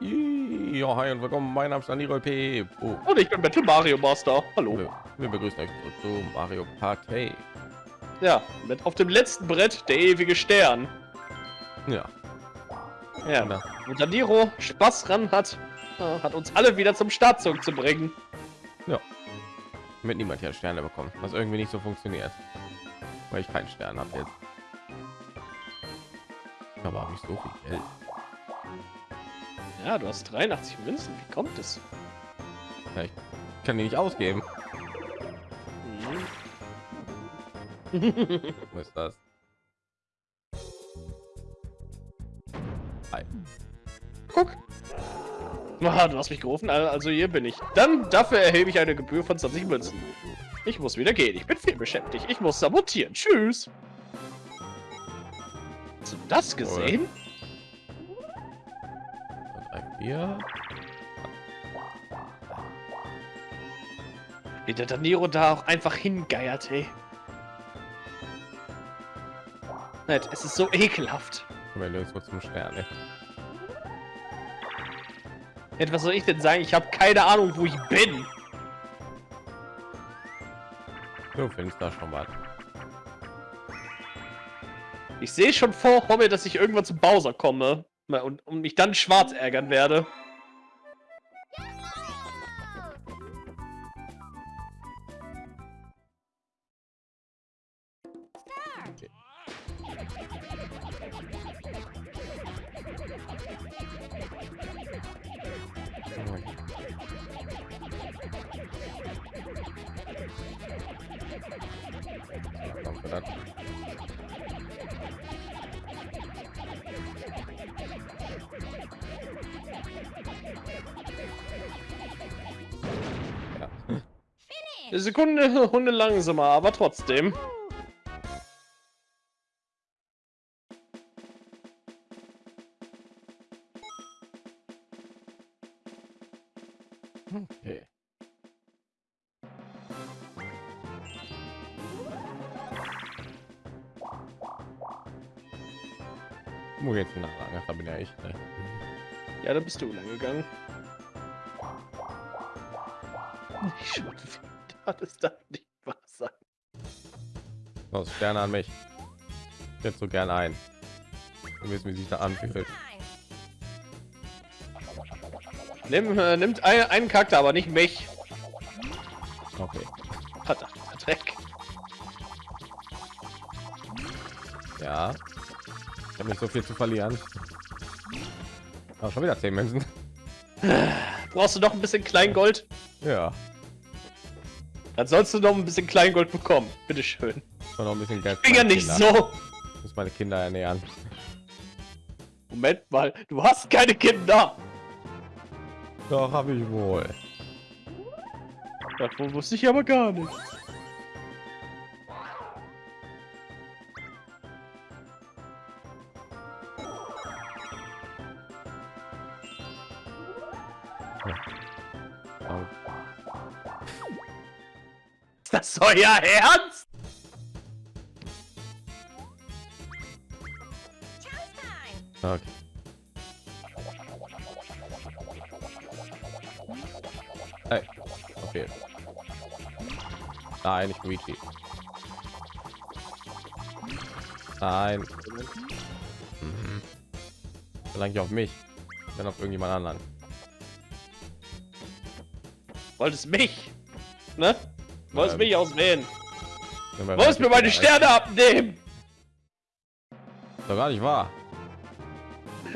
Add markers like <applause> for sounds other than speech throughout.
Ja, hi und willkommen. Mein Name ist Daniro P. Oh, Und ich bin Battle Mario Master. Hallo. wir, wir begrüßen euch zu Mario Party. Ja, mit auf dem letzten Brett der ewige Stern. Ja, Ja. Na. Und Daniro Spaß ran hat, äh, hat uns alle wieder zum Startzug zu bringen. mit niemand hier Sterne bekommen, was irgendwie nicht so funktioniert, weil ich keinen Stern habe jetzt. Aber habe ich so viel Geld? Ja, du hast 83 Münzen. Wie kommt es? Ja, ich kann die nicht ausgeben. Mhm. Was ist das? Hi. Guck. Ah, du hast mich gerufen, also hier bin ich. Dann dafür erhebe ich eine Gebühr von 20 Münzen. Ich muss wieder gehen. Ich bin viel beschäftigt. Ich muss sabotieren. Tschüss. Hast du das gesehen? Drei, vier. Wie der Daniro da auch einfach hingeiert, ey. Nett, es ist so ekelhaft. Wir nirgendwo zum Stern. Ey. Nett, was soll ich denn sagen? Ich habe keine Ahnung, wo ich bin. Du findest da schon mal. Ich sehe schon vor mir, dass ich irgendwann zu Bowser komme und, und mich dann schwarz ärgern werde. Verdammt. Ja. <laughs> Sekunde Hunde langsamer, aber trotzdem. Bist du lang gegangen. Nicht schon wieder. Das darf nicht wahr sein. Los, Sterne an mich. Ich hätte so gern ein. Wir wissen, wie sich da anfühlt. Nimm, äh, nimmt ein, einen Charakter, aber nicht mich. Okay. Verdammter Dreck. Ja. Ich habe nicht so viel zu verlieren. Aber schon wieder 10 Münzen. Brauchst du noch ein bisschen Kleingold? Ja. Dann sollst du noch ein bisschen Kleingold bekommen. Bitteschön. Noch ein bisschen Geld. für Finger meine nicht so. Ich muss meine Kinder ernähren. Moment mal, du hast keine Kinder. Doch, habe ich wohl. Davon wusste ich aber gar nicht. Ist euer Ernst? Okay. Hey. Okay. Nein, nicht Luigi. Nein. Mhm. Verlange ich auf mich, dann auf irgendjemand anderen. Wolltest mich? Ne? Wolltest Ähm, mich auswählen? Wir- Wolltest mir meine Sterne abnehmen? Doch gar nicht wahr.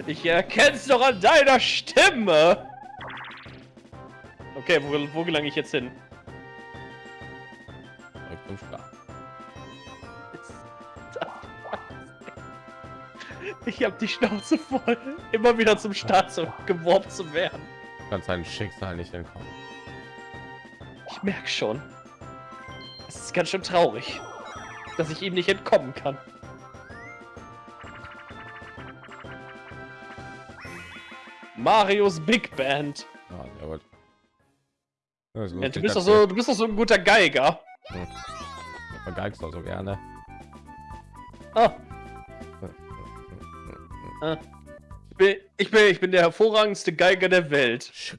Ich erkenn's doch an deiner Stimme. Okay, wo, wo gelange ich jetzt hin? Zum Start. Ich hab die Schnauze voll, immer wieder zum Start geworben zu werden. Du kannst deinem Schicksal nicht entkommen. Ich merk schon. Ganz schön traurig, dass ich ihm nicht entkommen kann. Marios Big Band. Ja, sehr gut. Ja, Ja, du bist doch so, du bist doch so ein guter Geiger. du vergeigst doch so gerne. Ah, Ah. bin, ich bin, ich bin der hervorragendste Geiger der Welt. Ich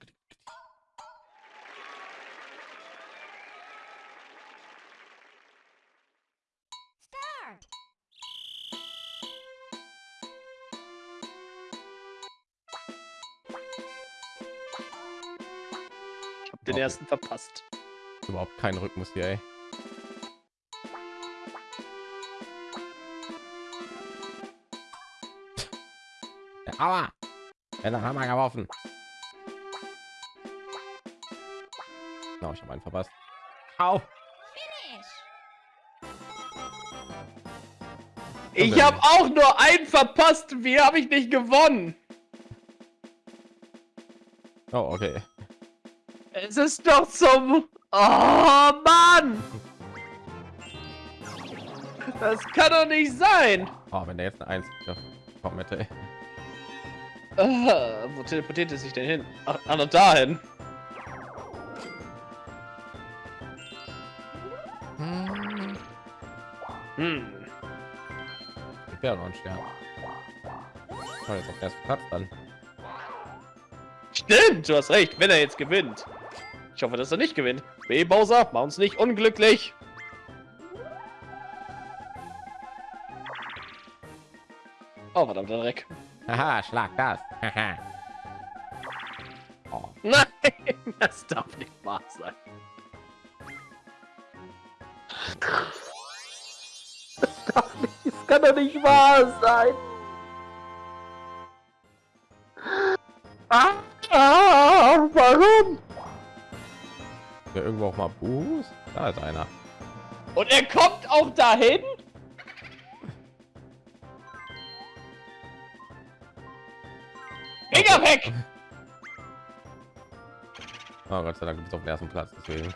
ersten verpasst. Überhaupt kein Rhythmus hier, ey. Ja, aua! Er hat Hammer geworfen. Oh, ich habe einen verpasst. Au! Ich habe auch nur einen verpasst. Wie habe ich nicht gewonnen? Oh, okay. Es ist doch zum... Oh, Mann! Das kann doch nicht sein. Oh, wenn der jetzt eine Eins kommt, hätte. Ah, wo teleportiert es sich denn hin? Ach, noch dahin. Hm. Ich wäre noch ein Stern. Oh, jetzt auf den ersten Platz dann. Stimmt, du hast recht, wenn er jetzt gewinnt. Ich hoffe, dass er nicht gewinnt. B. Bowser, mach uns nicht unglücklich. Oh, verdammter Dreck. Haha, schlag das. Haha. <laughs> oh, Nein, <laughs> das darf nicht wahr sein. Das darf nicht, das kann doch nicht wahr sein. Ah, ah, warum? Ja, irgendwo auch mal Buß? Da ist einer. Und er kommt auch dahin? Finger weg! Oh, Gott sei Dank bist auf dem ersten Platz, deswegen.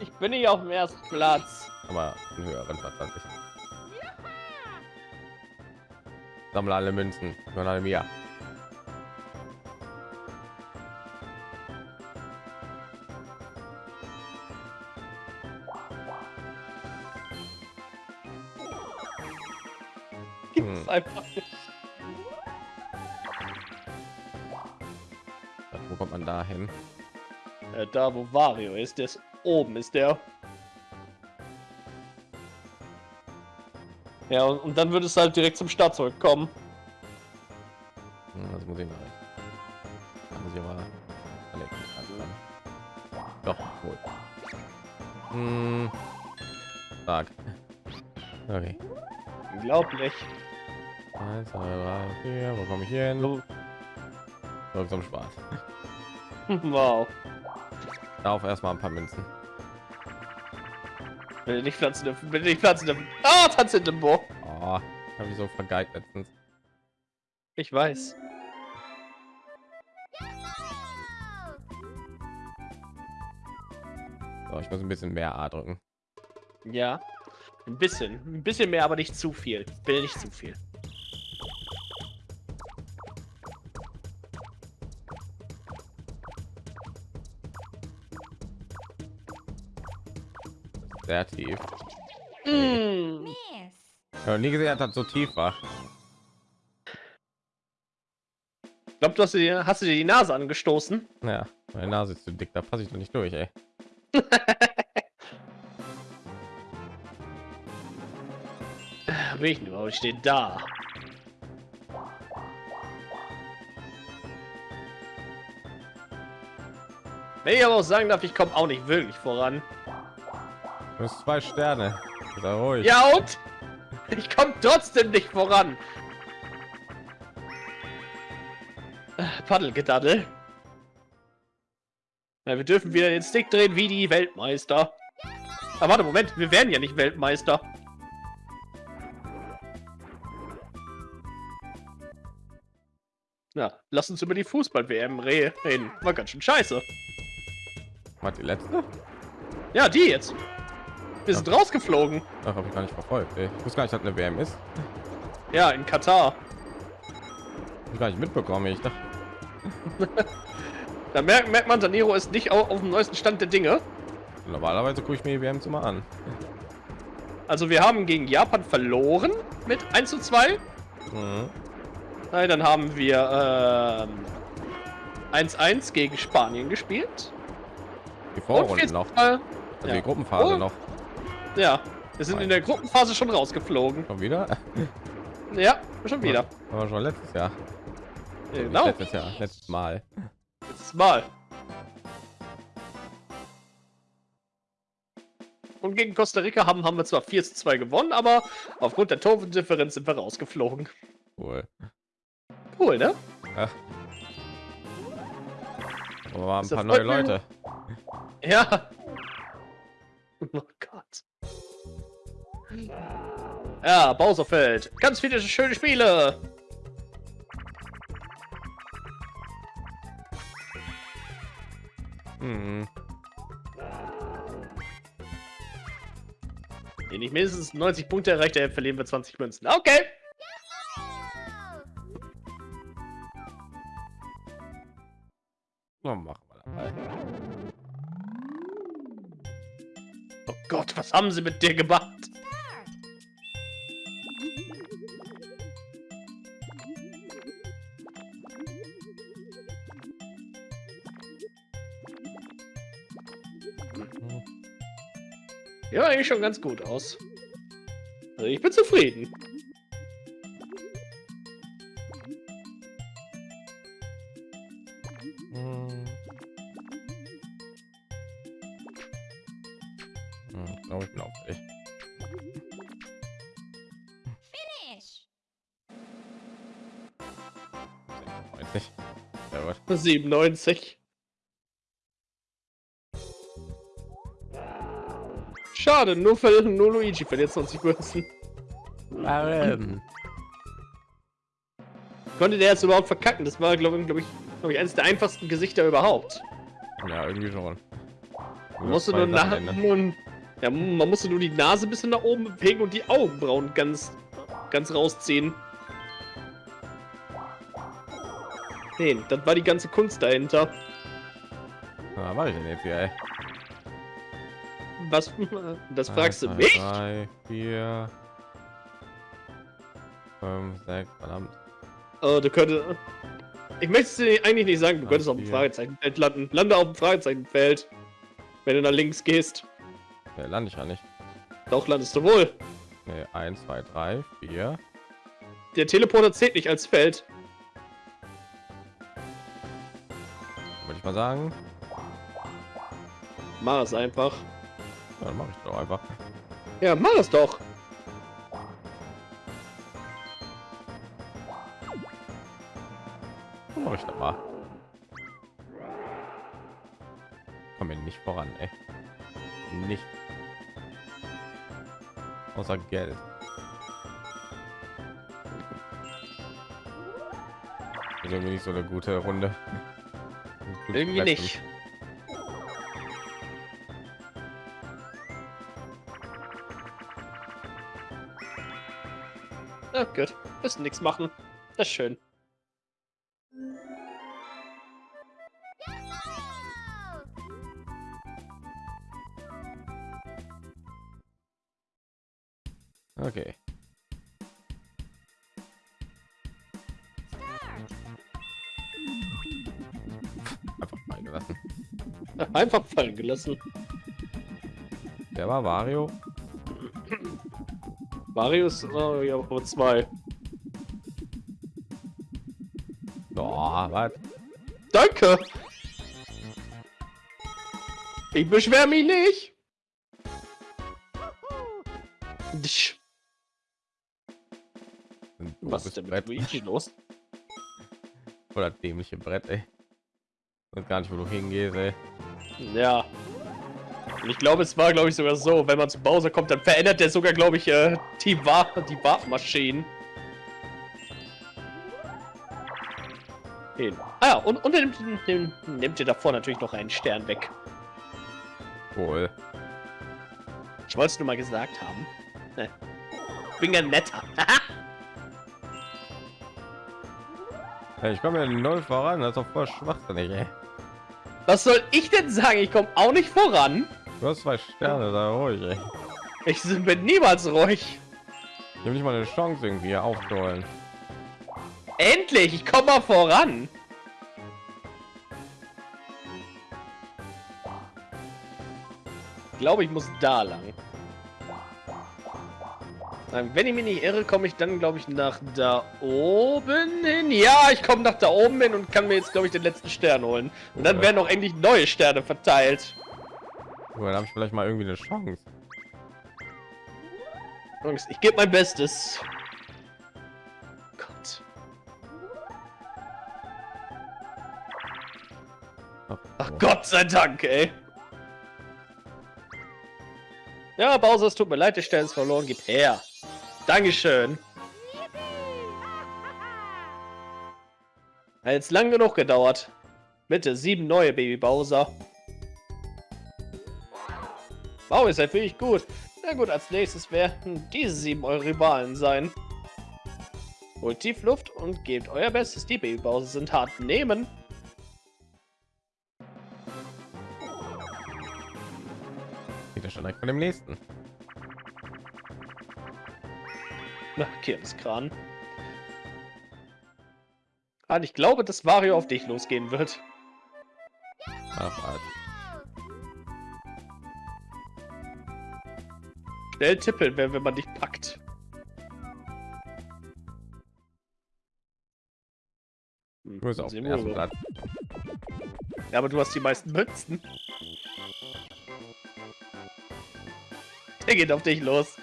Ich bin nicht auf dem ersten Platz. Aber einen höheren Platz als ich. Sammle alle Münzen. Gehören alle mir. Da wo Wario ist, der ist oben ist der. Ja, und, und dann würde es halt direkt zum Start zurückkommen. Hm, Das muss ich mal. Da muss ich dran. Doch, gut. Hm. Stark. Okay. Unglaublich. Eins, zwei, drei, vier. Wo komme ich hier hin? So, zum Spaß. <laughs> wow. Darauf erstmal ein paar Münzen. Bitte nicht pflanzen dürfen, bitte nicht pflanzen dürfen. Ah, Tanz in Limbo. Oh, habe ich so vergeigt letztens. Ich weiß. So, ich muss ein bisschen mehr A drücken. Ja. Ein bisschen. Ein bisschen mehr, aber nicht zu viel. Will nicht zu viel. Sehr tief. Mm. Habe nie gesehen, dass das so tief war. Ich glaube, du hast, dir- hast du dir die Nase angestoßen. Ja, meine Nase ist zu dick, da passe ich doch nicht durch, ey. <laughs> Ich überhaupt? Ich stehe da. Wenn ich aber auch sagen darf, ich komme auch nicht wirklich voran. Du hast zwei Sterne. Sei ruhig. Ja und? Ich komme trotzdem nicht voran. Äh, Paddelgedaddel. Ja, wir dürfen wieder den Stick drehen wie die Weltmeister. Aber warte, Moment, wir werden ja nicht Weltmeister. Na, lass uns über die Fußball-WM reden. War ganz schön scheiße. Was die letzte? Ja, die jetzt. Wir sind rausgeflogen. Ach, habe ich gar nicht verfolgt. Ey. Ich wusste gar nicht, dass eine WM ist. Ja, in Katar. Ich gar nicht mitbekommen. Ich dachte, <laughs> Da merkt, merkt man, Daniro ist nicht au- auf dem neuesten Stand der Dinge. normalerweise gucke ich mir die WMs immer an. Also wir haben gegen Japan verloren mit 1 zu 2. Mhm. Nein, dann haben wir 1-1 ähm, gegen Spanien gespielt. Die Vorrunden noch. Mal, also ja. Die Gruppenphase oh. noch. Ja, wir sind Nein. in der Gruppenphase schon rausgeflogen. Schon wieder? Ja, schon wieder. Aber schon letztes Jahr. Genau. Letztes Jahr, letztes Mal. Letztes Mal. Und gegen Costa Rica haben, haben wir zwar 4 zu 2 gewonnen, aber aufgrund der Tordifferenz sind wir rausgeflogen. Cool. Cool, ne? Ja. Aber waren ein paar neue Leute. Ja. Oh Gott. Ja, Bowserfeld. Ganz viele schöne Spiele. Hm. Wenn ich mindestens 90 Punkte erreicht habe, verlieren wir 20 Münzen. Okay. Na, machen wir dabei. Oh Gott, was haben sie mit dir gemacht? Eigentlich schon ganz gut aus. Also ich bin zufrieden. Hm. Hm, ich glaube, ich bin auch fertig. Finish. 96. Ja, 97. Schade, nur, für, nur Luigi verliert 20 Münzen. Warum? Konnte der jetzt überhaupt verkacken? Das war, glaube glaub ich, glaub ich, eines der einfachsten Gesichter überhaupt. Ja, irgendwie schon. Man musste nur, nach, nur, ja, man musste nur die Nase ein bisschen nach oben bewegen und die Augenbrauen ganz, ganz rausziehen. Nee, das war die ganze Kunst dahinter. Na, war ich denn jetzt ey? Was? <laughs> Das fragst du mich? 3, 4, 5, 6, verdammt. Oh, du könntest. Ich möchte es dir eigentlich nicht sagen, du könntest auf dem Fragezeichenfeld landen. Lande auf dem Fragezeichenfeld. Wenn du nach links gehst. Ja, lande ich ja nicht. Doch, landest du wohl. Nee, 1, 2, 3, 4. Der Teleporter zählt nicht als Feld. Würde ich mal sagen. Mach es einfach. Dann mache ich doch einfach. Ja, mach es doch. Mach ich doch mal. Komm mir nicht voran, ey. Nicht. Außer Geld. Ist irgendwie nicht so eine gute Runde. Irgendwie nicht. Gut. Müssen nichts machen. Das ist schön. Okay. Einfach fallen gelassen. Einfach fallen gelassen. Der war Wario. Marius, oh, ja, aber zwei. Oh, was? Danke. Ich beschwer mich nicht. Was ist denn mit Luigi los? <laughs> Oder dämliche Brett, ey. Und gar nicht, wo du hingehst, ey. Ja. Und ich glaube, es war, glaube ich, sogar so, wenn man zu Bowser kommt, dann verändert der sogar, glaube ich, äh, die Waffe, die Waffmaschinen. Ah ja, und, und nimmt, nimmt, nimmt dir davor natürlich noch einen Stern weg. Wohl. Ich wollte es nur mal gesagt haben. Ne. Bin ja netter. ich komme ja null voran, das ist doch voll schwachsinnig, ey. Was soll ich denn sagen? Ich komme auch nicht voran. Du hast zwei Sterne, da ruhig, ey. Ich bin niemals ruhig. Ich habe nicht mal eine Chance, irgendwie aufzuholen. Endlich, ich komme mal voran. Ich glaube, ich muss da lang. Wenn ich mich nicht irre, komme ich dann, glaube ich, nach da oben hin. Ja, ich komme nach da oben hin und kann mir jetzt, glaube ich, den letzten Stern holen. Und dann werden auch endlich neue Sterne verteilt. Oh, dann habe ich vielleicht mal irgendwie eine Chance. Jungs, ich gebe mein Bestes. Gott. Ach Gott sei Dank, ey. Ja, Bowser, es tut mir leid, der Stern ist verloren. Gib her. Dankeschön. Hat jetzt lang genug gedauert. Bitte, sieben neue Baby Bowser. Wow, ist halt wirklich gut. Na gut, als nächstes werden diese sieben eure Rivalen sein. Holt tief Luft und gebt euer Bestes. Die Baby Bowser sind hart nehmen. Ja schon direkt von dem nächsten. Na, Kirmeskran. Ah, ich glaube, dass Mario auf dich losgehen wird. Ach, Schnell tippeln, wenn, wenn man dich packt. Hm, Du bist auf dem ersten. Platz. Ja, aber du hast die meisten Münzen. Der geht auf dich los.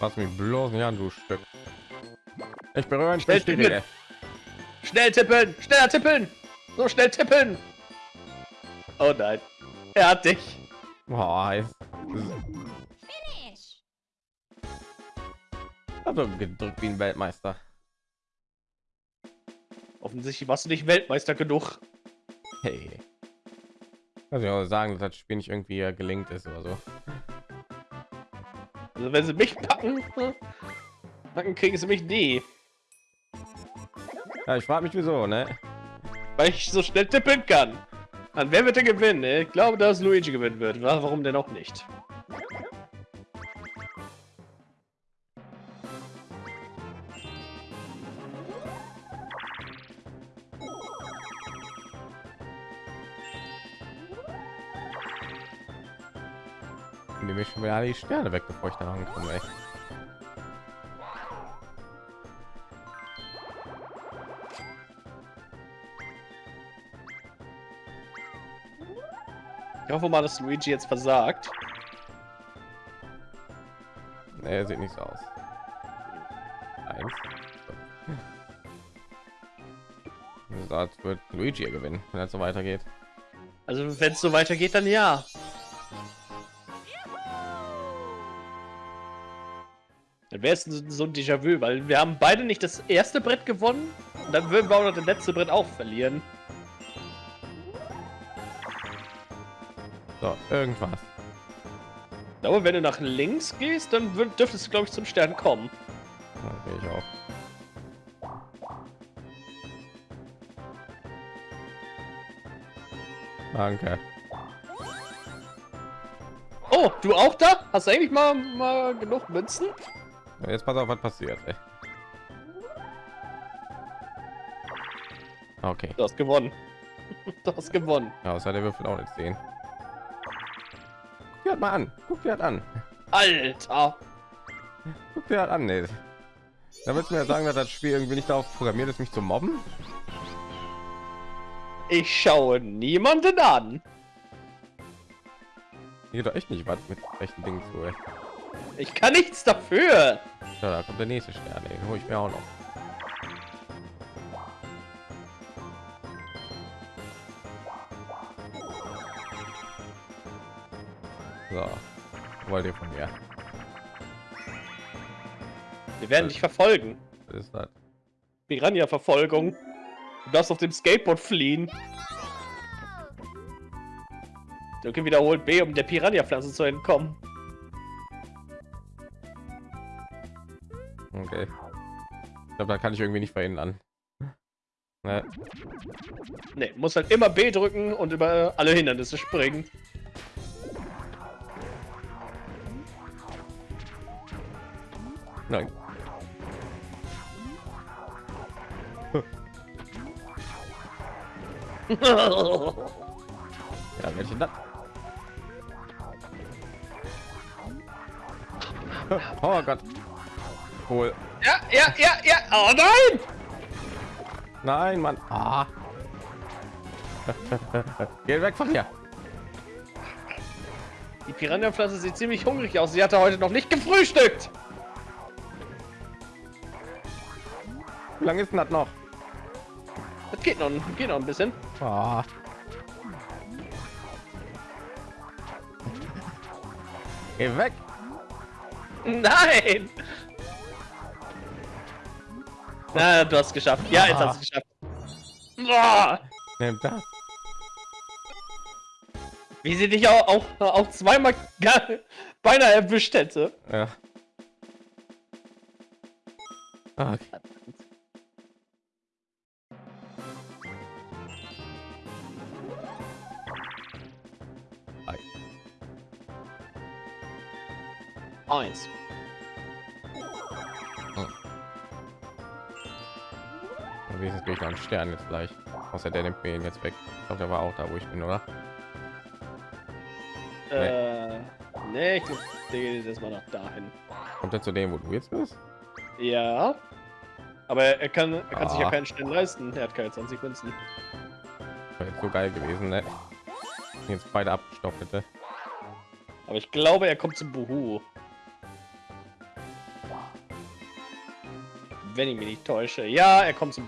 Lass mich bloß nicht an, du Stück. Ich berühre ein Schnell. Rede. Schnell tippeln! Schneller tippeln! So schnell tippeln! Oh nein. Er hat dich. Boah, Also gedrückt wie ein Weltmeister. Offensichtlich warst du nicht Weltmeister genug. Hey. Also ich auch sagen, dass das Spiel nicht irgendwie gelingt ist oder so. Also wenn sie mich packen, packen kriegen sie mich nie. Ja, ich frage mich wieso, ne? Weil ich so schnell tippeln kann. An wer wird er gewinnen? Ich glaube, dass Luigi gewinnen wird. Wa- Warum denn auch nicht? Wieder die Sterne weg, bevor ich da rankomme, ey. Ich hoffe mal, dass Luigi jetzt versagt. Nee, sieht nicht so aus. Eins. So. Das wird Luigi gewinnen, wenn es so weitergeht. Also wenn es so weitergeht, dann ja. Wäre es so ein Déjà-vu, weil wir haben beide nicht das erste Brett gewonnen. Und dann würden wir auch noch das letzte Brett auch verlieren. So, irgendwas. Ich glaube, wenn du nach links gehst, dann dürftest du, glaube ich, zum Stern kommen. Okay, ich auch. Danke. Oh, du auch da? Hast du eigentlich mal, mal genug Münzen? Jetzt pass auf, was passiert. Ey. Okay, Du hast gewonnen. <laughs> Du hast gewonnen. ja, außer der Würfel auch nicht sehen. Guck dir mal an. Guck dir an. Alter. Guck dir an. Nee. Da willst du mir sagen, dass das Spiel irgendwie nicht darauf programmiert ist, mich zu mobben? Ich schaue niemanden an. Hier doch echt nicht was mit rechten Dingen zu. Ey. Ich kann nichts dafür. Ja, da kommt der nächste Stern. Den hole ich mir auch noch. So, wollt ihr von mir? Wir werden dich verfolgen. Ist das? Piranha-Verfolgung. Du darfst auf dem Skateboard fliehen. Drücke wiederholt B, um der Piranha-Pflanze zu entkommen. Okay. Ich glaube, da kann ich irgendwie nicht verhindern. Ne? Ne, muss halt immer B drücken und über alle Hindernisse springen. Nein. <laughs> Ja, welche das? <laughs> Oh Gott. Cool. ja, ja, ja, ja. Oh nein! Nein, Mann. Ah. <laughs> Geh weg von hier. Die Piranha-Pflanze sieht ziemlich hungrig aus. Sie hatte heute noch nicht gefrühstückt. Wie lange ist denn das noch? Das geht noch, geht noch ein bisschen. Ah. Geh weg. Nein! Na, du hast es geschafft. Ja, jetzt hast du es geschafft. Boah, Nimm das. wie sie dich auch, auch, auch zweimal gar- beinahe erwischt hätte. Ja. Ah, Okay. Ei. Eins. Wenigstens krieg ich einen Stern jetzt gleich. Außer der nimmt mir ihn jetzt weg. Ich glaube, der war auch da, wo ich bin, oder? Äh, nee, ich geht jetzt erstmal nach dahin. Kommt er zu dem, wo du jetzt bist? Ja. Aber er kann, er kann sich ja Ah. keinen Stern leisten. Er hat keine 20 Münzen. Wäre jetzt so geil gewesen, ne? Jetzt beide abgestoppt hätte. Aber ich glaube, er kommt zum Buhu. Wenn ich mich nicht täusche. Ja, er kommt zum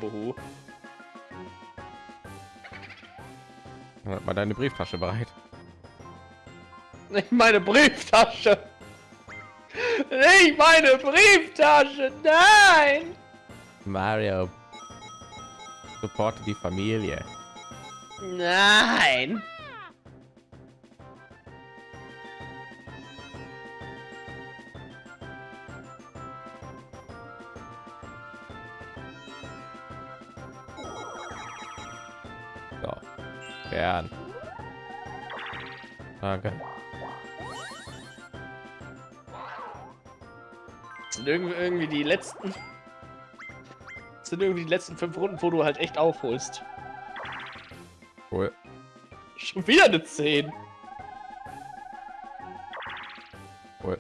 hat mal deine Brieftasche bereit. Nicht meine Brieftasche. Nicht meine Brieftasche. Nein. Mario. Supporte die Familie. Nein. Danke. Das sind irgendwie, irgendwie die letzten. Sind irgendwie die letzten fünf Runden, wo du halt echt aufholst. Cool. Schon wieder eine 10. Cool.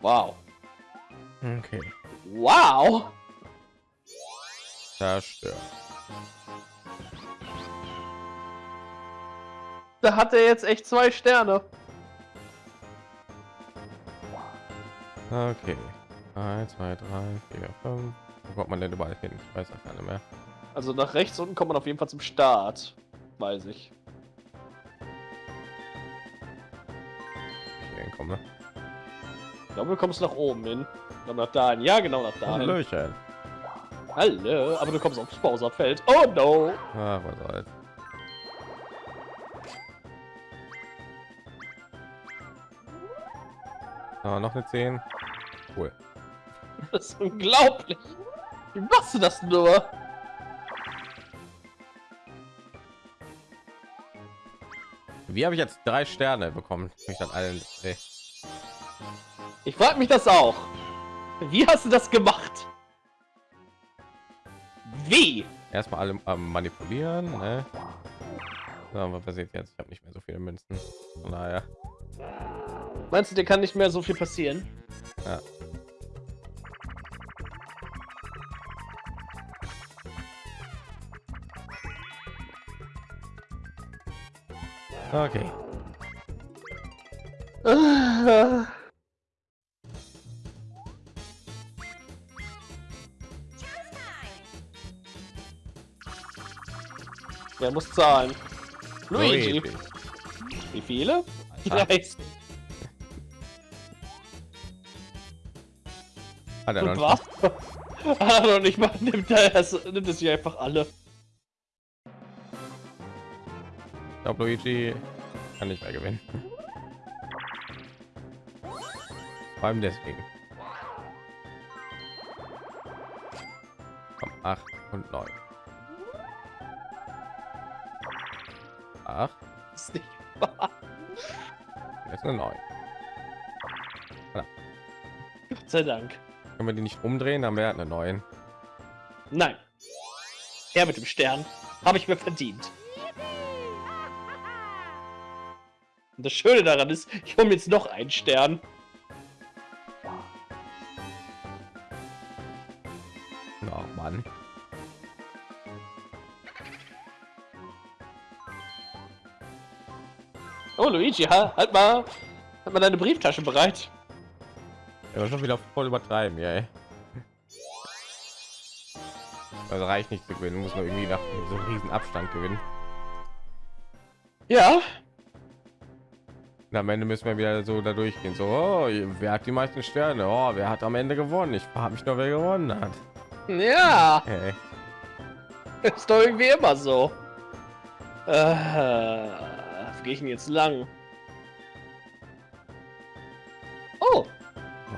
Wow. Okay. Wow. Zerstört. Da hat er jetzt echt zwei Sterne. Okay. 1, 2, 3, 4, 5. Wo kommt man denn überall hin? Ich weiß auch gar nicht mehr. Also nach rechts unten kommt man auf jeden Fall zum Start. Weiß ich. Hier hinkomme. Ne? Ich glaube, du kommst nach oben hin. Ich glaube nach dahin. Ja, genau nach dahin. Hallöchen. Hallo. Aber du kommst aufs Bowserfeld. Oh no. Ach, was soll's. So, noch eine 10. Cool. <laughs> Das ist unglaublich. Wie machst du das nur? Wie habe ich jetzt drei Sterne bekommen? Ich dann allen. Nee. Ich frage mich das auch. Wie hast du das gemacht? Wie? Erstmal alle am manipulieren. Ne? So, was passiert jetzt? Ich habe nicht mehr so viele Münzen. Von daher. Meinst du, dir kann nicht mehr so viel passieren? Ja. Okay. Wer muss zahlen? Luigi. Wie viele? Ah. 30. Hat er noch was? <laughs> Ah, noch nicht mal. Nimmt er es, nimmt es sich einfach alle. Ich glaube, Luigi kann nicht mehr gewinnen. Vor allem deswegen. Komm, 8 und 9. 8, Das ist nicht wahr. jetzt eine 9. Gott sei Dank. Können wir die nicht umdrehen, dann wäre eine 9. Nein. Her mit dem Stern. Habe ich mir verdient. Und das Schöne daran ist, ich hole mir jetzt noch einen Stern. Oh Mann. Oh, Luigi, ha, halt mal, halt mal deine Brieftasche bereit. Ja, schon wieder voll übertreiben, ja. ey. Also reicht nicht zu gewinnen, muss man irgendwie nach so einem riesen Abstand gewinnen. Ja, Und am Ende müssen wir wieder so da durchgehen. So, oh, wer hat die meisten Sterne? Oh, wer hat am Ende gewonnen? Ich frage mich nur, wer gewonnen hat. ja, Hey. ist doch irgendwie immer so. Äh, gehe ich denn jetzt lang?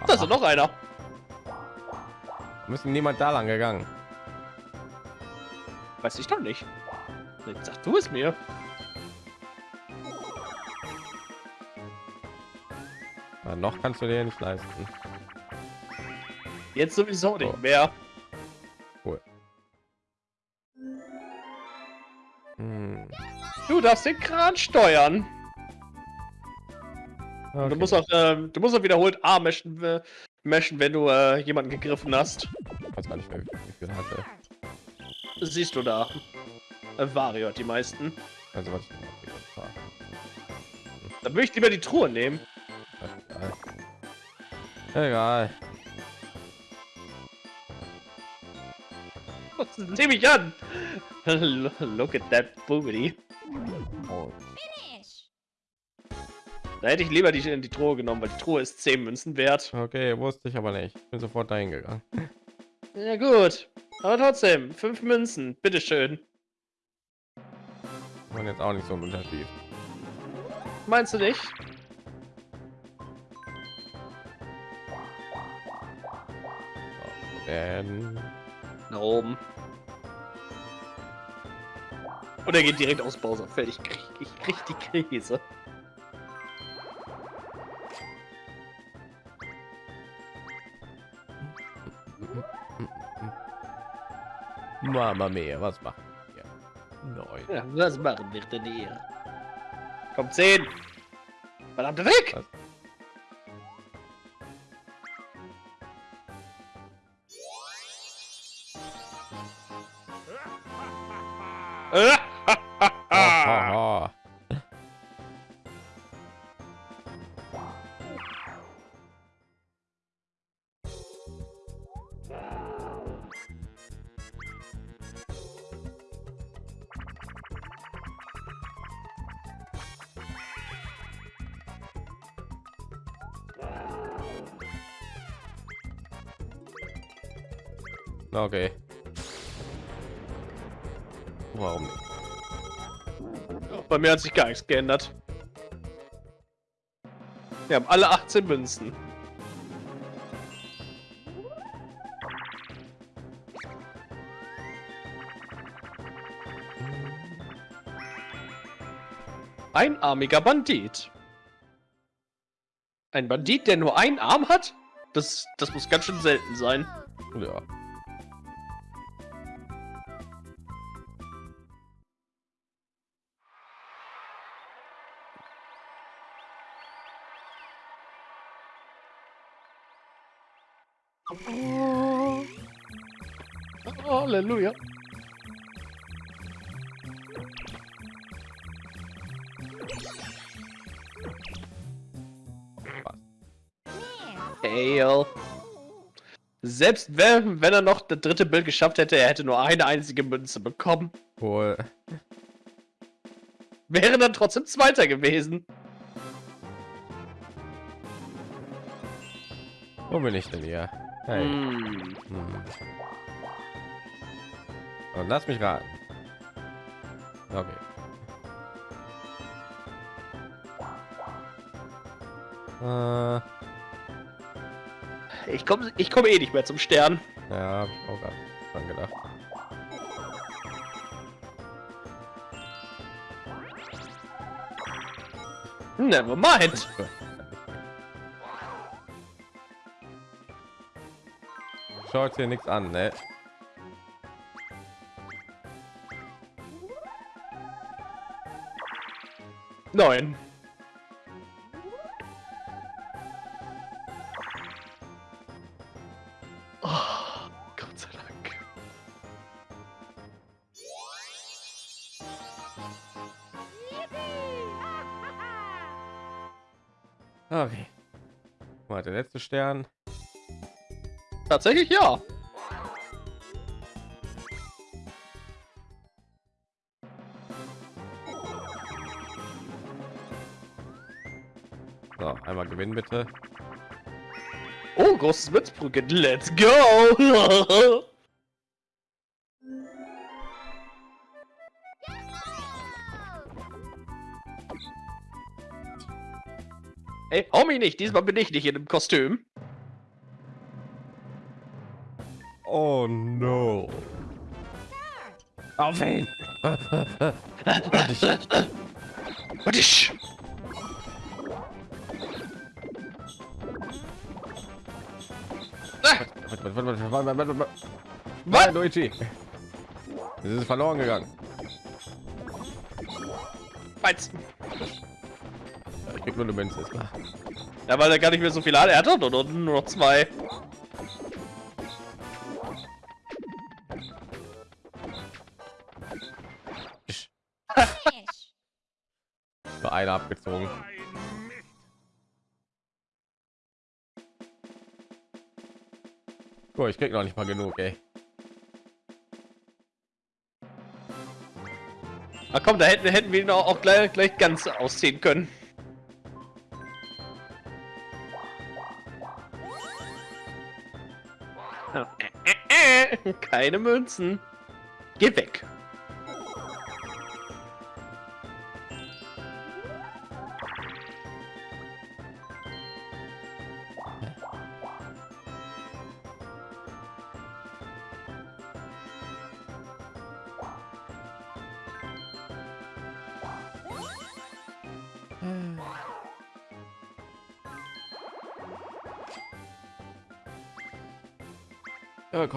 Da ist noch einer. müssen niemand da lang gegangen. Weiß ich doch nicht. Jetzt sag du es mir. Ja, noch kannst du dir nicht leisten. Jetzt sowieso nicht Oh. mehr. Cool. Hm. Du darfst den Kran steuern. Und Okay. Du musst auch, ähm, du musst auch wiederholt A meschen, äh, meschen wenn du äh, jemanden gegriffen hast. Ich weiß gar nicht mehr, wie viel hatte. Siehst du da. Äh, Vario hat die meisten. Also was ich war. Dann würde ich lieber die Truhe nehmen. Egal. Egal. Das nehme ich an. <laughs> Look at that booty. Oh, Da hätte ich lieber die, die Truhe genommen, weil die Truhe ist 10 Münzen wert. okay, wusste ich aber nicht. Ich bin sofort dahin gegangen. Ja gut. Aber trotzdem, 5 Münzen. Bitteschön. Und jetzt auch nicht so ein Unterschied. Meinst du nicht? Ähm, Nach oben. Und er geht direkt aus Bowser-Feld. Ich krieg, ich krieg die Krise. Mama mia, was macht ihr? Neun. Ja, was machen wir denn hier? Kommt 10. Verdammte weg! Was? Okay. Warum nicht? Bei mir hat sich gar nichts geändert. Wir haben alle 18 Münzen. Einarmiger Bandit. Ein Bandit, der nur einen Arm hat? Das, das muss ganz schön selten sein. Ja. Selbst wenn, wenn er noch das dritte Bild geschafft hätte, er hätte nur eine einzige Münze bekommen. Wohl. Wäre dann trotzdem Zweiter gewesen. Wo bin ich denn hier? Hey. Hm. Hm. Und lass mich raten. Okay. Äh, ich komme ich komm eh nicht mehr zum Stern. Ja, hab ich auch gerade dran gedacht. Never mind. Schaut hier nichts an, ne? Nein. Stern. Tatsächlich ja. So, einmal gewinnen bitte. Oh, großes Münzbrücke. Let's go! <laughs> Mich nicht. Diesmal bin ich nicht in dem Kostüm. Oh no. Auf ihn! Warte ich. Warte, warte, warte, warte, warte, warte, warte. Was? Nein, Luigi. Es ist verloren gegangen. Meins. Ich krieg nur eine Münze. Ja, weil er gar nicht mehr so viel hat. Er hat doch nur, nur noch zwei. <laughs> Nur eine abgezogen. Cool, ich krieg noch nicht mal genug, ey. Ah komm, da hätten, hätten wir ihn auch, auch gleich, gleich ganz ausziehen können. Keine Münzen. Geh weg.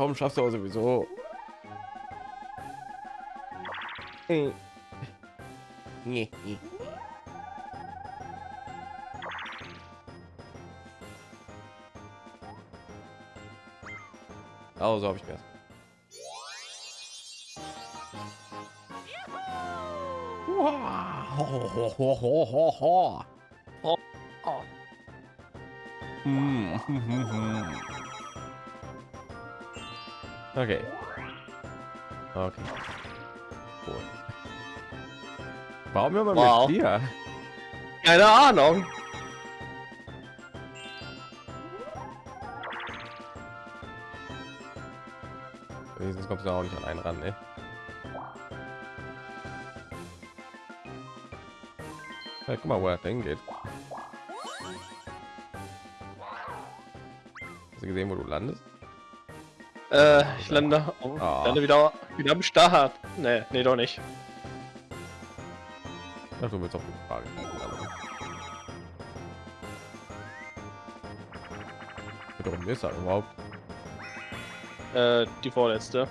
Kaum schaffst du auch sowieso. Äh. Nee, nee. Oh, so habe ich mir das. <laughs> Okay. Okay. Cool. Warum immer Wow. mit dir? Keine Ahnung. Wenigstens kommst du auch nicht an einen ran, ne? Ja, guck mal, wo er hingeht. Hast du gesehen, wo du landest? Äh, ich lande, oh, Ah. lande wieder, wieder am Start. Nee, nee, doch nicht. Ach, du willst auf die Frage. Warum ist er überhaupt? Äh, die vorletzte.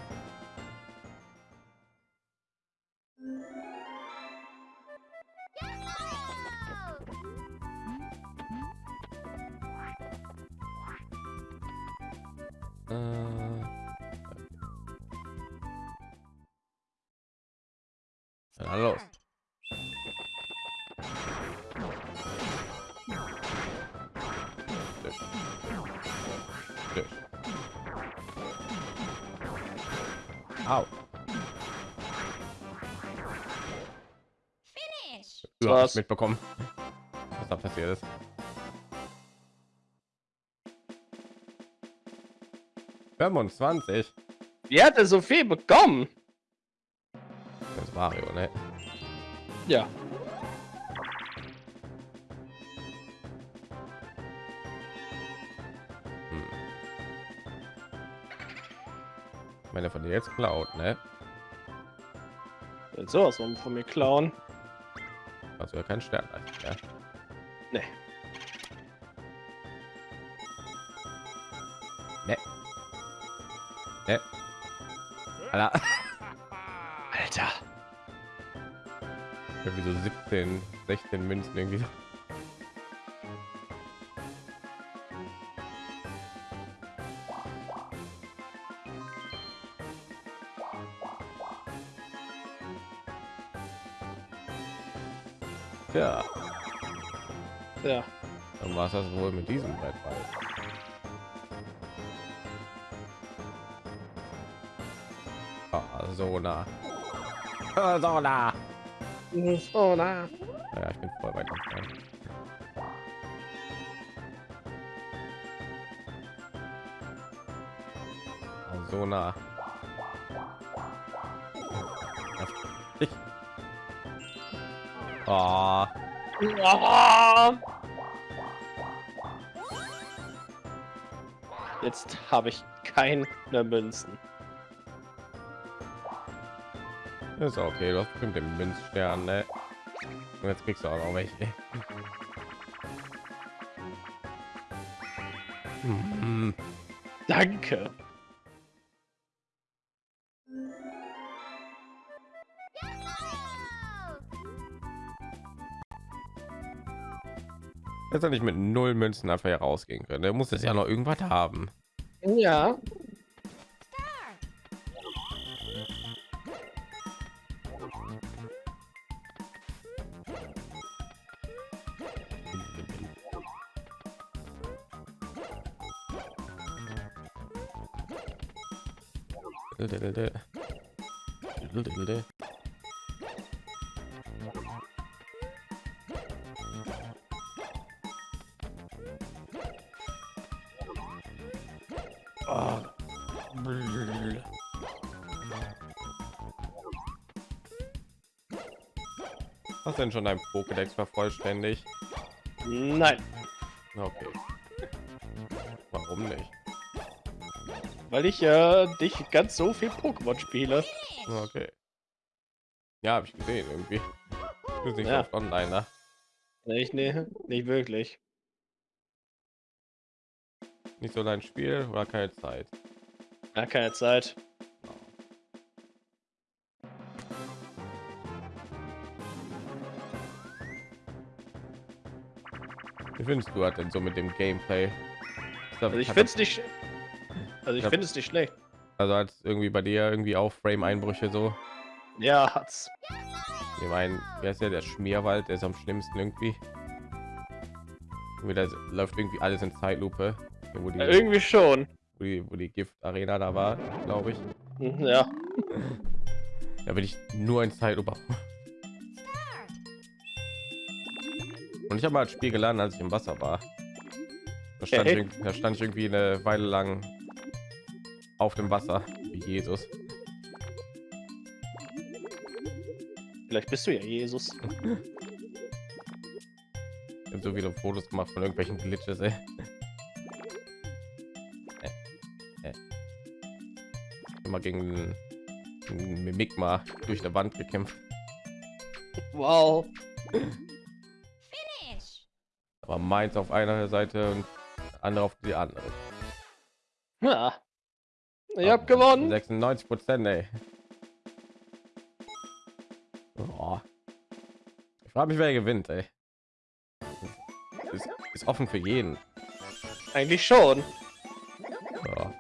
Au. Finish. War's. nicht mitbekommen, was da passiert ist. Fünfundzwanzig. Wie hat er so viel bekommen? Das ist Mario, ne? Ja. Wenn er von dir jetzt klaut, ne? Will sowas von von mir klauen. Also ja kein Stern, ja. Nee. Ne. Ne. Alter. Alter. Irgendwie so 17, 16 Münzen irgendwie. Ja, Ja. dann war es das wohl mit diesem Brettball. Ah, so nah. Ah, So nah. Oh, na. Ja, ich bin voll weit entfernt. Ah, So nah. <laughs> Ich. Ah, Ah. Jetzt habe ich keine Münzen. ist okay. Du hast bestimmt den Münzstern, ne? Und jetzt kriegst du auch noch welche. <laughs> Hm. Danke. Jetzt nicht mit null Münzen einfach herausgehen können. Der muss es ja noch irgendwas haben. Ja. Denn schon dein Pokédex vervollständigt? Nein, Okay. Warum nicht? weil ich äh, nicht ganz so viel Pokémon spiele. Okay. Ja, habe ich gesehen irgendwie. Du bist nicht Ja. oft online, ne? Nicht, nee, nicht wirklich. Nicht so dein Spiel oder keine Zeit. Ja, keine Zeit. Wie findest du das denn so mit dem Gameplay? Das- Also ich hat finde es nicht. Also ich finde es nicht schlecht. Also als irgendwie bei dir irgendwie auch Frame-Einbrüche so. Ja, hat's. Ich meine, wer ist ja der Schmierwald, der ist am schlimmsten irgendwie. Da läuft irgendwie alles in Zeitlupe. Wo die, Ja, irgendwie schon. wo die, wo die Gift-Arena da war, glaube ich. Ja. Da bin ich nur in Zeitlupe. Und ich habe mal das Spiel geladen, als ich im Wasser war. Da stand, Okay. ich, irgendwie- da stand ich irgendwie eine Weile lang auf dem Wasser, wie Jesus. Vielleicht bist du ja Jesus. Ich habe so viele Fotos gemacht von irgendwelchen Glitches, ey. Äh, äh. Immer gegen Mimikma durch der Wand gekämpft. Wow. Aber meins auf einer Seite und andere auf die andere. Ja. Ich hab gewonnen. 96 Prozent, ey. Oh. Ich frage mich, wer gewinnt, ey. Ist, ist offen für jeden. Eigentlich schon. Ja.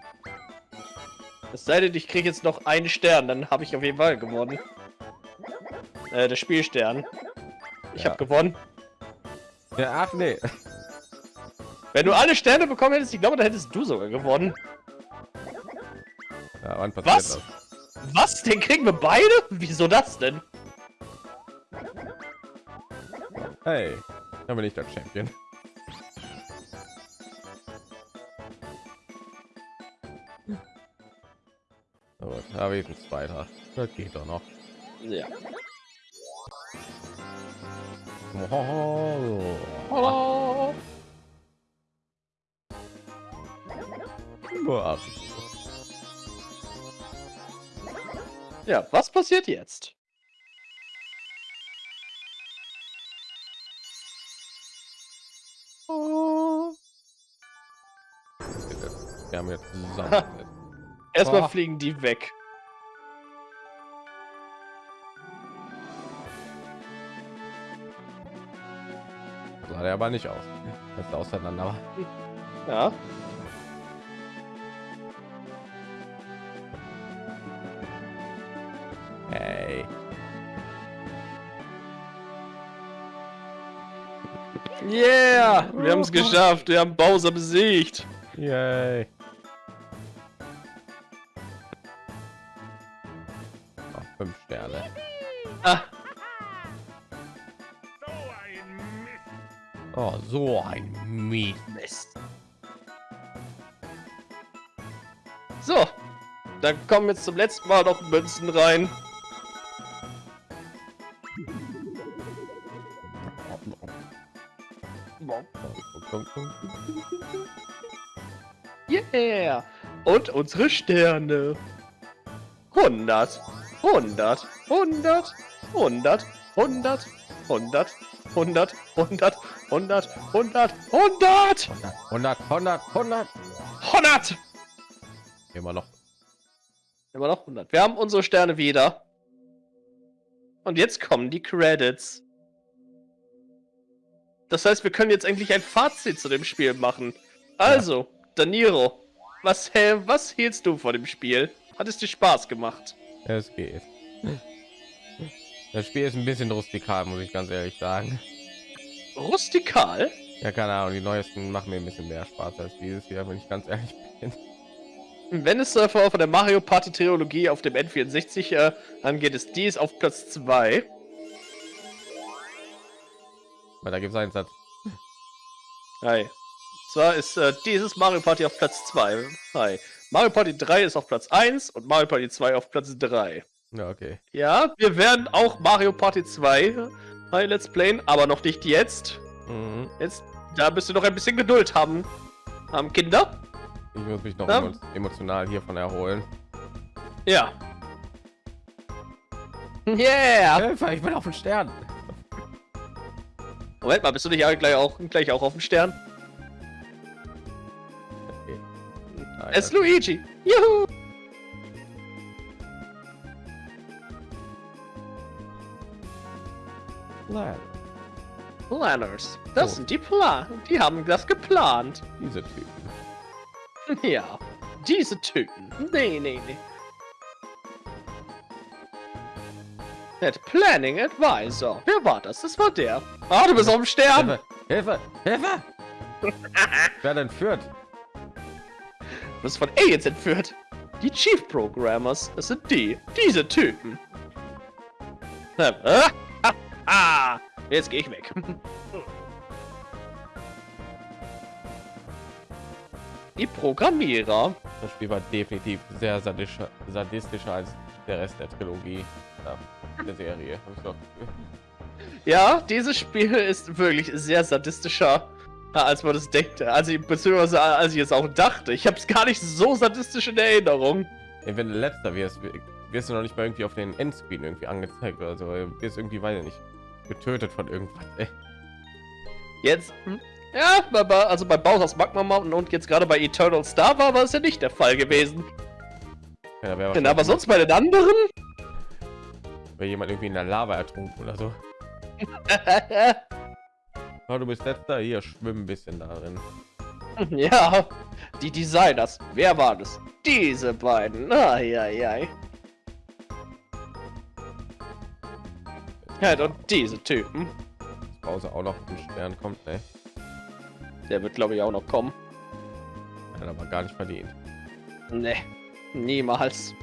Es sei denn, ich kriege jetzt noch einen Stern, dann habe ich auf jeden Fall gewonnen. Äh, der Spielstern. Ich Ja. habe gewonnen. Ja, ach nee. Wenn du alle Sterne bekommen hättest, ich glaube, dann hättest du sogar gewonnen. Ja, wann passiert Was? das? Was? Den kriegen wir beide? Wieso das denn? Hey, dann bin ich der Champion. So, da habe ich ein zweiter. Das geht doch noch. Ja. Hallo. <laughs> Ja, was passiert jetzt? Oh. Wir haben jetzt zusammen. Erstmal Oh. fliegen die weg. Sah der aber nicht aus. Das auseinander war. Ja. Hey. Yeah! Wir haben es geschafft. Wir haben Bowser besiegt. Yay. So ein Mietmist. So, dann kommen jetzt zum letzten Mal noch Münzen rein. Yeah! Und unsere Sterne. 100, 100, 100, 100, 100, 100, 100, 100. 100, 100, 100, 100, 100, 100. 100! Immer noch. Immer noch 100. Wir haben unsere Sterne wieder. Und jetzt kommen die Credits. Das heißt, wir können jetzt endlich ein Fazit zu dem Spiel machen. Also, Daniro, was, hä, was hielst du vor dem Spiel? Hat es dir Spaß gemacht? Es geht. Das Spiel ist ein bisschen rustikal, muss ich ganz ehrlich sagen. Rustikal? Ja, keine Ahnung, die neuesten machen mir ein bisschen mehr Spaß als dieses hier, wenn ich ganz ehrlich bin. Wenn es äh, von der Mario Party Trilogie auf dem N64 äh, angeht, ist dies auf Platz 2. Weil da gibt es einen Satz. Hi. Zwar ist äh, dieses Mario Party auf Platz 2. Hi. Mario Party 3 ist auf Platz 1 und Mario Party 2 auf Platz 3. Ja, okay. Ja, wir werden auch Mario Party 2 bei Let's Playen, aber noch nicht jetzt. Mhm. Jetzt, da bist du noch ein bisschen Geduld haben. Haben Kinder? Ich muss mich noch Ja. emo emotional hiervon erholen. Ja. Yeah! Hilfe, ich bin auf den Stern. Moment mal, bist du nicht gleich auch, gleich auch auf dem Stern? Okay. Es ist Luigi! Juhu! Ja. Planners. Das Oh. sind die Plan. Die haben das geplant. Diese Typen. <laughs> Ja. Diese Typen. Nee, nee, nee. Net Planning Advisor. Wer war das? Das war der. Ah, du bist auf dem Stern. Hilfe, Hilfe, Hilfe! <laughs> Wer denn führt? Du bist von Aliens entführt. Die Chief Programmers. Das sind die. Diese Typen. Ah. Jetzt gehe ich weg. Die Programmierer. Das Spiel war definitiv sehr sadischer, sadistischer als der Rest der Trilogie ja, der Serie. Ja, dieses Spiel ist wirklich sehr sadistischer, ja, als man das denkt. Also, beziehungsweise als ich es auch dachte. Ich habe es gar nicht so sadistisch in Erinnerung. Ey, wenn du letzter wirst, wirst du noch nicht mal irgendwie auf den Endscreen irgendwie angezeigt oder so. Wirst irgendwie, weiß ich nicht, getötet von irgendwas. Ey. Jetzt, hm? ja, also bei Bowser's Magma Mountain und jetzt gerade bei Eternal Star war, war es ja nicht der Fall gewesen. Ja, da Denn aber sonst bei den anderen? wäre jemand irgendwie in der Lava ertrunken oder so. <laughs> Oh, du bist letzter, hier schwimmen ein bisschen darin. ja, die Designers. Wer war das? Diese beiden. Eieiei. Ja, und diese Typen. Bowser auch noch ein Stern kommt, ne? Der wird, glaube ich, auch noch kommen. Hat aber gar nicht verdient. Ne, niemals.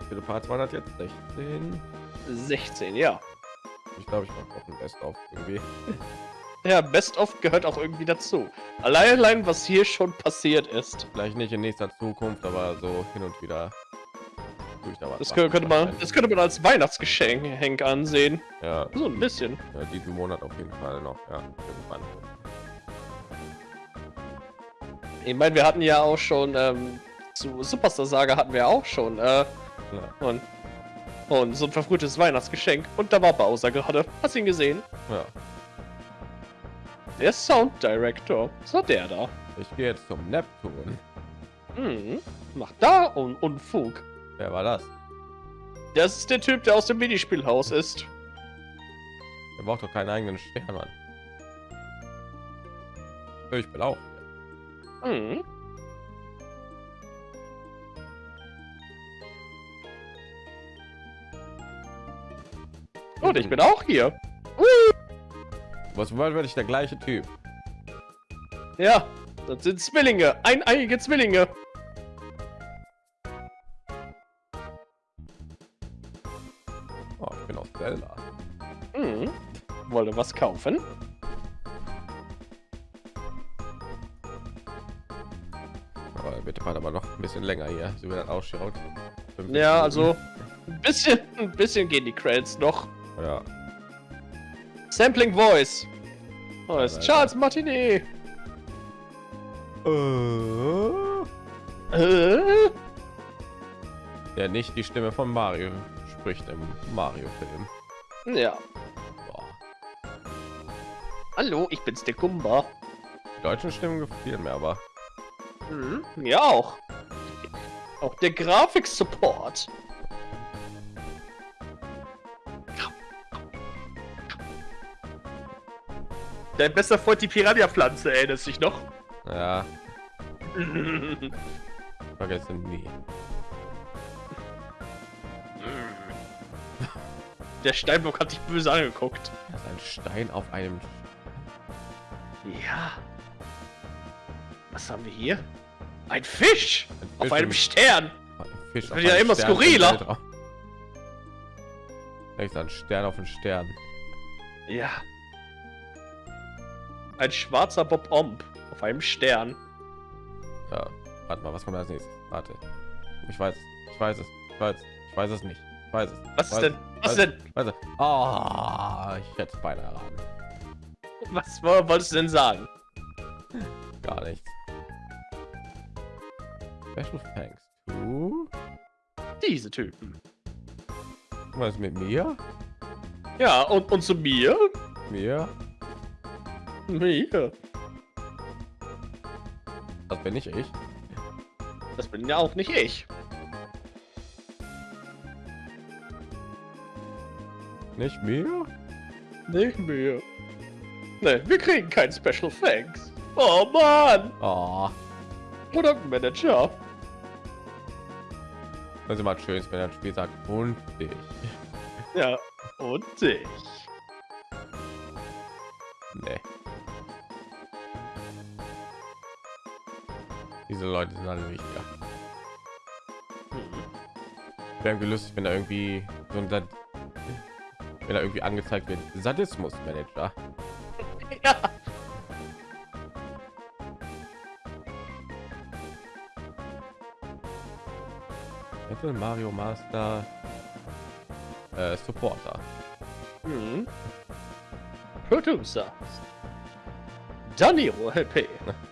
Wie viele Parts waren das jetzt? 16? 16, ja. Ich glaube, ich mache auch ein Best auf irgendwie. <laughs> Ja, Best of gehört auch irgendwie dazu. Allein, allein was hier schon passiert ist. Vielleicht nicht in nächster Zukunft, aber so hin und wieder. Das könnte, könnte man, das könnte man als Weihnachtsgeschenk Henk ansehen. Ja, So ein bisschen. ja, diesen Monat auf jeden Fall noch. Ja, irgendwann. Ich meine, wir hatten ja auch schon ähm, zu Superstar Saga hatten wir auch schon äh, Ja. und und so ein verfrühtes Weihnachtsgeschenk und da war Bowser gerade. Hast ihn gesehen? ja, Der Sound Director. So der da. ich gehe jetzt zum Neptun. Hm. Macht da un Unfug. Wer war das? Das ist der Typ, der aus dem Minispielhaus ist. Er braucht doch keinen eigenen Stern, Mann. Ich bin auch. Mhm. Und ich bin auch hier. Was werde ich der gleiche Typ? Ja, das sind Zwillinge, eineiige Zwillinge. Oh, ich bin aus Zelda. Mhm. Wollte was kaufen? Aber bitte warte aber noch ein bisschen länger hier, so wie das ausschaut. Ja, also ein bisschen, ein bisschen gehen die Credits noch. Ja. Sampling Voice. Oh, ist. Charles Martinet. Äh, Äh? Der nicht die Stimme von Mario spricht im Mario-Film. Ja. Boah. Hallo, ich bin's der Kumba. Die deutschen Stimmen gefielen mir aber. Mhm. Ja auch. Auch der Grafik-Support. Dein bester Freund die Piranha-Pflanze, erinnerst du dich noch? Ja, <laughs> vergessen nie. Der Steinbock hat dich böse angeguckt. Das ist ein Stein auf einem Ja. Was haben wir hier? Ein Fisch! ein Auf Fisch einem im- Stern! Fisch wird ja immer Stern skurriler. Echt ein Stern auf einen Stern. Ja. Ein schwarzer Bob Omb auf einem Stern. Ja, warte mal, was kommt als nächstes? Warte. Ich weiß. Ich weiß es. Ich weiß es. Ich weiß es nicht. Ich weiß es. Was weiß denn? Was weiß denn? Weiß. Ah, ich hätte es beinahe erraten. Was wo- wolltest du denn sagen? Gar nichts. Special thanks to... Diese Typen. Was mit mir? Ja, und, und zu mir? Mir? <laughs> Mir. Das bin nicht ich. Das bin ja auch nicht ich. Nicht mir? Nicht mir. Ne, wir kriegen kein Special Thanks. Oh Mann! Oh, Produktmanager. ist immer schön, wenn ein Spiel sagt, und ich. Ja, und dich. Diese Leute sind alle wichtiger. Hm. Wäre irgendwie lustig, wenn da irgendwie so ein Sad wenn da irgendwie angezeigt wird, Sadismus Manager. <laughs> Ja. Mario Master äh, Supporter. Hm. Producer. Daniro LP. <laughs>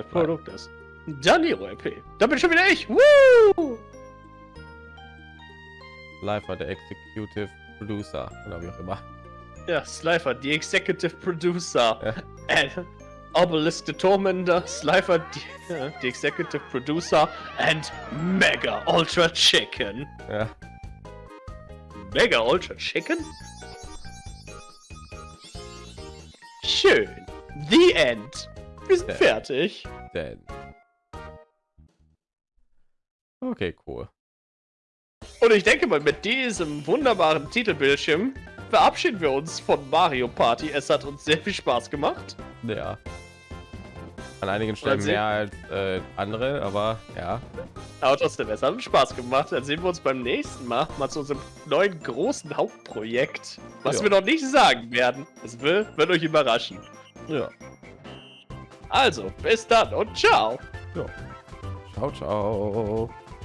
Der Produkt ist. Daniro LP. Da bin schon wieder ich. Woo! Live war der Executive Producer oder wie auch immer. Ja, Slifer, die Executive Producer. Ja. And Obelisk the Tormentor, Slifer, die, die Executive Producer, and Mega Ultra Chicken. Ja, Mega Ultra Chicken? Schön. The End. Wir sind fertig. denn. Okay, cool. Und ich denke mal, mit diesem wunderbaren Titelbildschirm verabschieden wir uns von Mario Party. Es hat uns sehr viel Spaß gemacht. Ja. An einigen Stellen mehr als äh, andere, aber ja. Aber trotzdem, es hat uns Spaß gemacht. Dann sehen wir uns beim nächsten Mal mal zu unserem neuen großen Hauptprojekt. Was Ja. wir noch nicht sagen werden. Es will, wird euch überraschen. Ja. Also, bis dann und ciao. Ciao, ciao.